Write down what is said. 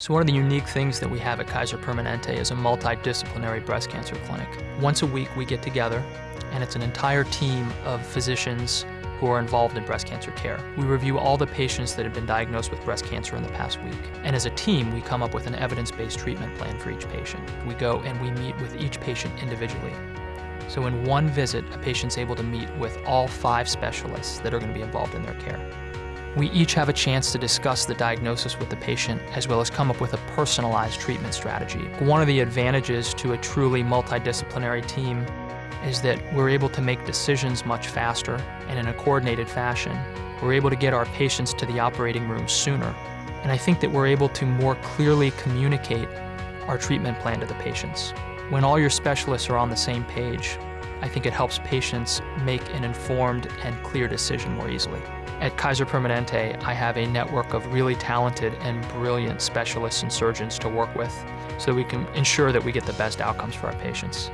So one of the unique things that we have at Kaiser Permanente is a multidisciplinary breast cancer clinic. Once a week we get together and it's an entire team of physicians who are involved in breast cancer care. We review all the patients that have been diagnosed with breast cancer in the past week. And as a team, we come up with an evidence-based treatment plan for each patient. We go and we meet with each patient individually. So in one visit, a patient's able to meet with all five specialists that are going to be involved in their care. We each have a chance to discuss the diagnosis with the patient as well as come up with a personalized treatment strategy. One of the advantages to a truly multidisciplinary team is that we're able to make decisions much faster and in a coordinated fashion. We're able to get our patients to the operating room sooner. And I think that we're able to more clearly communicate our treatment plan to the patients. When all your specialists are on the same page, I think it helps patients make an informed and clear decision more easily. At Kaiser Permanente, I have a network of really talented and brilliant specialists and surgeons to work with so we can ensure that we get the best outcomes for our patients.